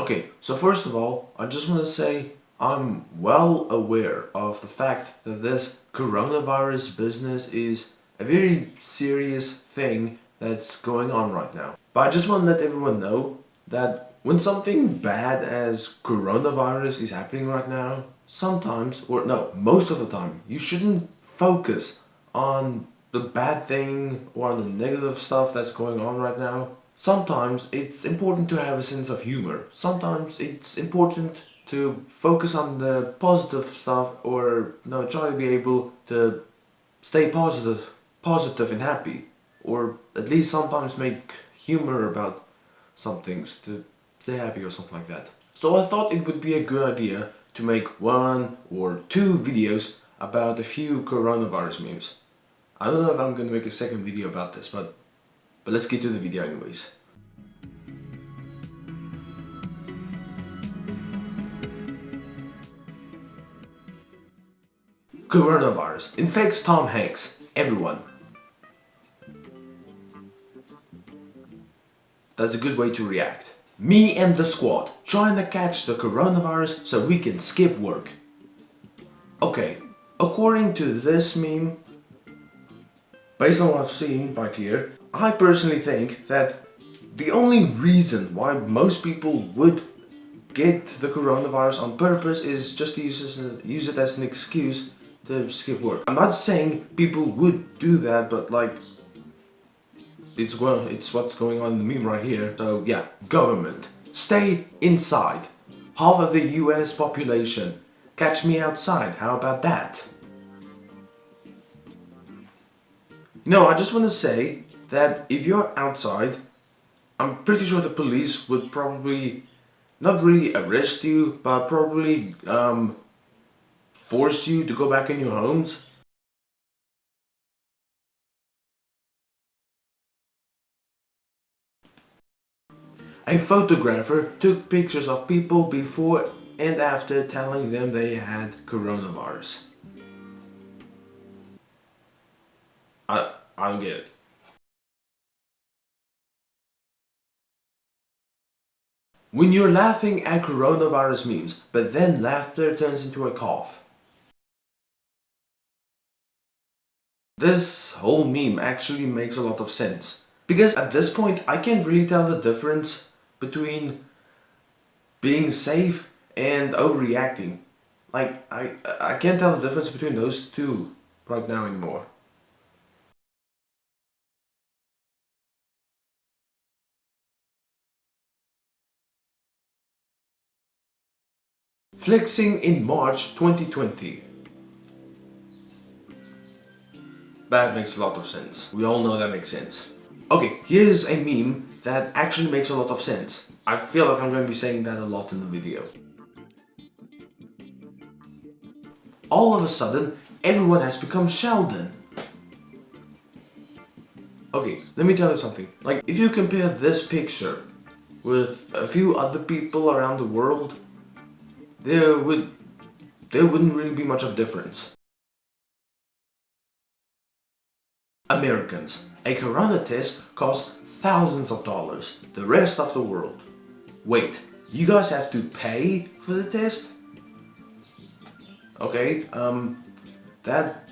Okay, so first of all, I just want to say I'm well aware of the fact that this coronavirus business is a very serious thing that's going on right now. But I just want to let everyone know that when something bad as coronavirus is happening right now, sometimes, or no, most of the time, you shouldn't focus on the bad thing or on the negative stuff that's going on right now. Sometimes it's important to have a sense of humor. Sometimes it's important to focus on the positive stuff or you know, try to be able to stay positive, positive and happy. Or at least sometimes make humor about some things to stay happy or something like that. So I thought it would be a good idea to make one or two videos about a few coronavirus memes. I don't know if I'm gonna make a second video about this, but, but let's get to the video anyways. Coronavirus infects Tom Hanks. Everyone. That's a good way to react. Me and the squad trying to catch the coronavirus so we can skip work. Okay, according to this meme, based on what I've seen right here, I personally think that the only reason why most people would get the coronavirus on purpose is just to use, use it as an excuse to skip work. I'm not saying people would do that, but like, it's, well, it's what's going on in the meme right here. So yeah, government, stay inside. Half of the US population, catch me outside, how about that? No, I just want to say that if you're outside, I'm pretty sure the police would probably not really arrest you, but probably um, force you to go back in your homes? A photographer took pictures of people before and after telling them they had coronavirus. I, I don't get it. When you're laughing at coronavirus memes, but then laughter turns into a cough. This whole meme actually makes a lot of sense. Because at this point, I can't really tell the difference between being safe and overreacting. Like, I, I can't tell the difference between those two right now anymore. Flexing in March 2020 That makes a lot of sense. We all know that makes sense. Okay, here's a meme that actually makes a lot of sense. I feel like I'm going to be saying that a lot in the video. All of a sudden, everyone has become Sheldon. Okay, let me tell you something. Like, if you compare this picture with a few other people around the world, there would there wouldn't really be much of difference. Americans, a corona test costs thousands of dollars, the rest of the world. Wait, you guys have to pay for the test? Okay, um, that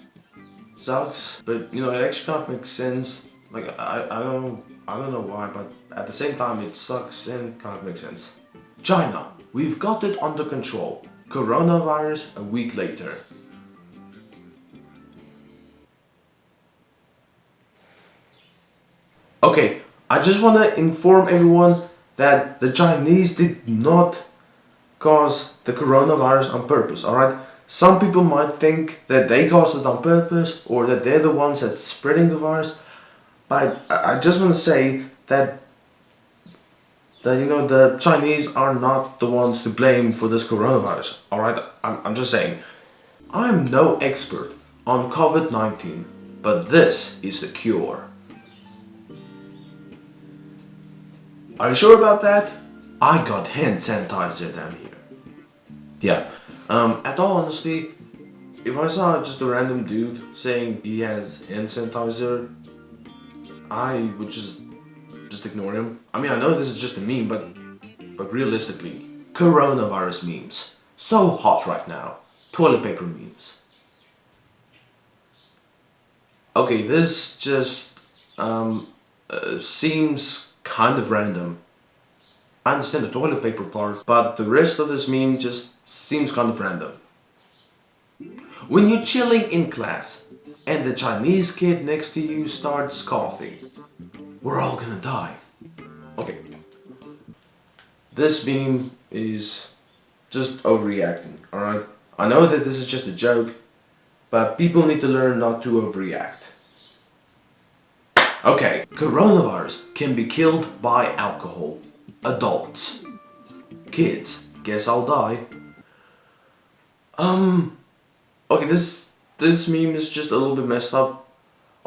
sucks, but you know, it actually kind of makes sense. Like, I, I don't, I don't know why, but at the same time, it sucks and kind of makes sense. China, we've got it under control. Coronavirus a week later. Okay, I just want to inform everyone that the Chinese did not cause the coronavirus on purpose, alright? Some people might think that they caused it on purpose or that they're the ones that's spreading the virus. But I just want to say that that you know the Chinese are not the ones to blame for this coronavirus. Alright, I'm, I'm just saying. I'm no expert on COVID-19, but this is the cure. Are you sure about that? I got hand sanitizer down here. Yeah, um, at all honesty, if I saw just a random dude saying he has hand sanitizer, I would just just ignore him. I mean, I know this is just a meme, but but realistically, coronavirus memes. So hot right now. Toilet paper memes. Okay, this just um, uh, seems kind of random. I understand the toilet paper part, but the rest of this meme just seems kind of random. When you're chilling in class and the Chinese kid next to you starts coughing, we're all gonna die. Okay. This meme is just overreacting, alright? I know that this is just a joke, but people need to learn not to overreact. Okay, coronavirus can be killed by alcohol. Adults. Kids, guess I'll die. Um, okay, this, this meme is just a little bit messed up.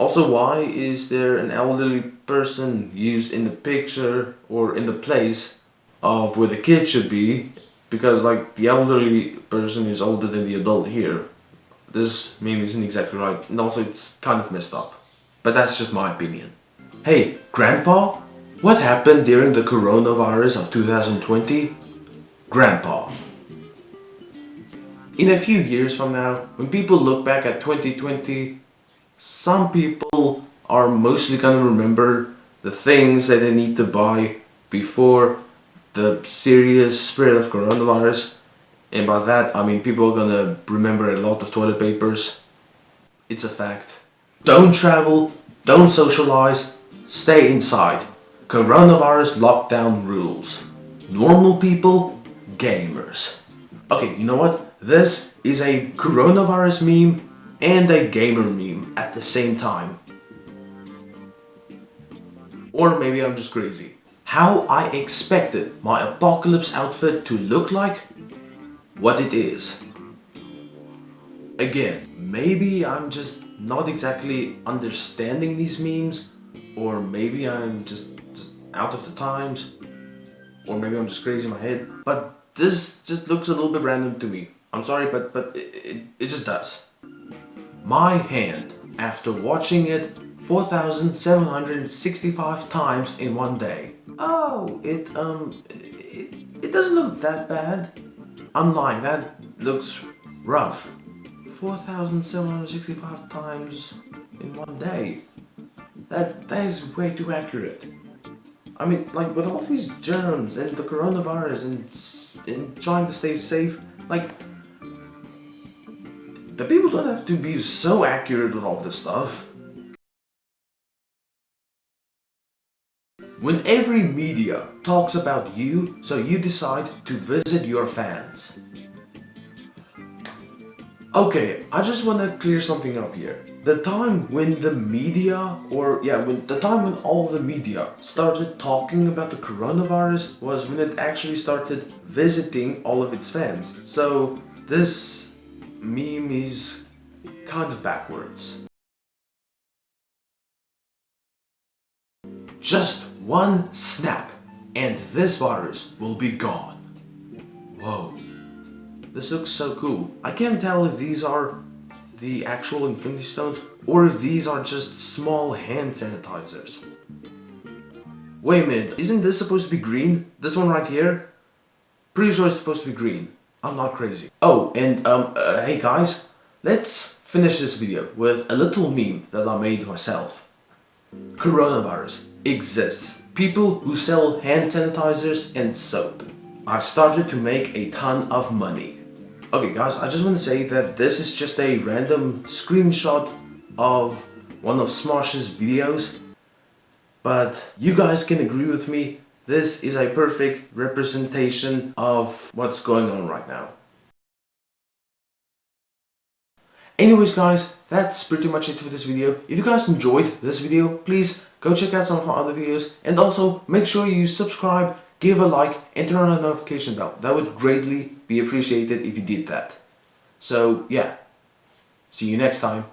Also, why is there an elderly person used in the picture or in the place of where the kid should be? Because like the elderly person is older than the adult here. This meme isn't exactly right and also it's kind of messed up. But that's just my opinion. Hey, Grandpa? What happened during the coronavirus of 2020? Grandpa. In a few years from now, when people look back at 2020, some people are mostly gonna remember the things that they need to buy before the serious spread of coronavirus. And by that, I mean people are gonna remember a lot of toilet papers. It's a fact. Don't travel, don't socialize, stay inside. Coronavirus lockdown rules. Normal people, gamers. Okay, you know what? This is a coronavirus meme and a gamer meme at the same time. Or maybe I'm just crazy. How I expected my apocalypse outfit to look like? What it is. Again, maybe I'm just not exactly understanding these memes or maybe I'm just, out of the times or maybe I'm just crazy in my head but this just looks a little bit random to me I'm sorry but but it, it, it just does my hand after watching it 4,765 times in one day oh it um it, it doesn't look that bad I'm lying that looks rough 4,765 times in one day. That, that is way too accurate. I mean, like, with all these germs and the coronavirus and, and trying to stay safe, like, people don't have to be so accurate with all this stuff. When every media talks about you, so you decide to visit your fans. Okay, I just want to clear something up here. The time when the media, or yeah, when the time when all the media started talking about the coronavirus was when it actually started visiting all of its fans. So this meme is kind of backwards. Just one snap and this virus will be gone. Whoa. This looks so cool. I can't tell if these are the actual Infinity Stones or if these are just small hand sanitizers. Wait a minute, isn't this supposed to be green? This one right here? Pretty sure it's supposed to be green. I'm not crazy. Oh, and um, uh, hey guys, let's finish this video with a little meme that I made myself. Coronavirus exists. People who sell hand sanitizers and soap. I started to make a ton of money. Okay guys, I just want to say that this is just a random screenshot of one of Smosh's videos. But you guys can agree with me, this is a perfect representation of what's going on right now. Anyways guys, that's pretty much it for this video. If you guys enjoyed this video, please go check out some of my other videos and also make sure you subscribe give a like and turn on the notification bell. That would greatly be appreciated if you did that. So yeah, see you next time.